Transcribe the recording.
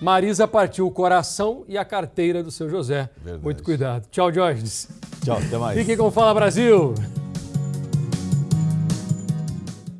Marisa partiu o coração e a carteira do seu José. Verdade. Muito cuidado. Tchau, Jorge. Tchau, até mais. Fiquem com o Fala Brasil.